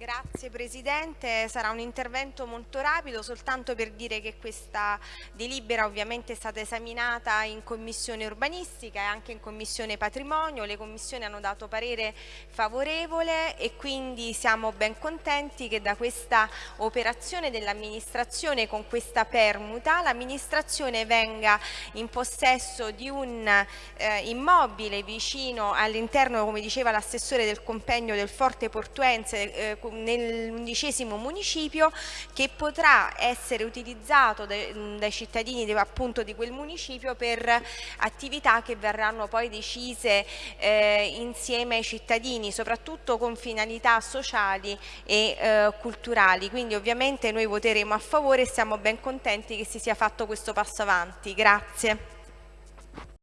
Grazie Presidente, sarà un intervento molto rapido soltanto per dire che questa delibera ovviamente è stata esaminata in Commissione Urbanistica e anche in Commissione Patrimonio, le commissioni hanno dato parere favorevole e quindi siamo ben contenti che da questa operazione dell'amministrazione con questa permuta l'amministrazione venga in possesso di un eh, immobile vicino all'interno, come diceva l'assessore del compendio del Forte Portuense, eh, nell'undicesimo municipio che potrà essere utilizzato dai, cittadini di, appunto di quel municipio per attività che verranno poi decise eh, insieme ai cittadini, soprattutto con finalità sociali e eh, culturali. Quindi ovviamente noi voteremo a favore e siamo ben contenti che si sia fatto questo passo avanti. Grazie.